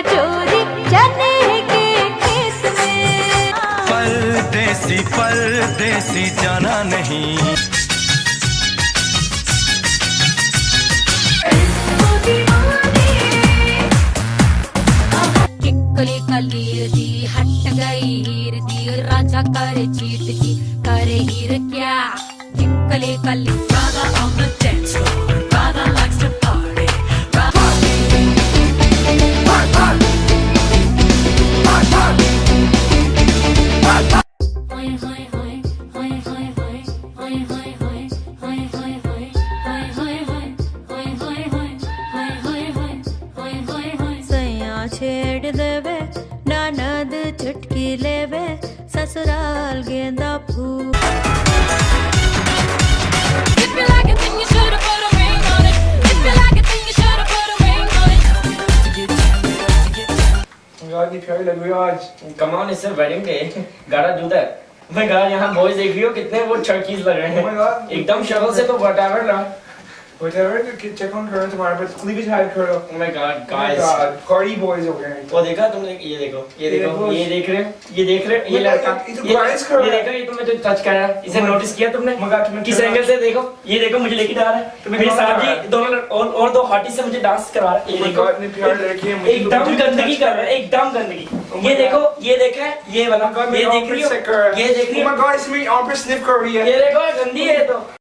चोरी चने के किसमें। परदेसी परदेसी जाना नहीं। कली हट गई हीर दी राजा कर चीट जी करे हीर क्या? टिकले कली राजा ऑन द रही हो आज। कमान इससे वेडिंग डे गाड़ा जुदा है। मैं गाड़ा यहाँ बॉयज़ देख रही हो कितने वो चर्कीज लग रहे Oh हैं एकदम शक्ल से तो वटावर ना whatever check on करो तुम्हारे पर cleavage hide करो ओ my God Oh my God, Cardi boys हो गए वो देखा तुमने? ये देखो ये देखो। ये देख रहे हो? ये देख रहे हो? ये लड़का। ये तो कर रहा ये देखो ये तुमने जो टच करा है, इसे Oh नोटिस किया तुमने? Oh तुमने किस एंगल से? देखो ये देखो मुझे लेके जा रहा है। मेरे साथ करा? दोनों और और दो हॉटी से मुझे डांस करवा रहा है। ये Oh देखो इतनी प्यारी लड़की है, मुझे एकदम गंदगी कर रहा है एकदम गंदगी। Oh ये देखो ये देखा है ये वाला ये देख रही कर हो। ये देख रही Oh हो my God, इसमें armpit sniff कर रही है। ये देखो गंदी है तो।